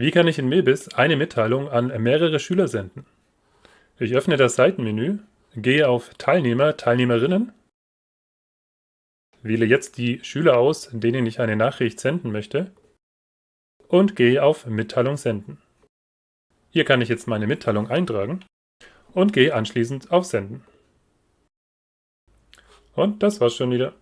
Wie kann ich in Mebis eine Mitteilung an mehrere Schüler senden? Ich öffne das Seitenmenü, gehe auf Teilnehmer, Teilnehmerinnen, wähle jetzt die Schüler aus, denen ich eine Nachricht senden möchte und gehe auf Mitteilung senden. Hier kann ich jetzt meine Mitteilung eintragen und gehe anschließend auf Senden. Und das war's schon wieder.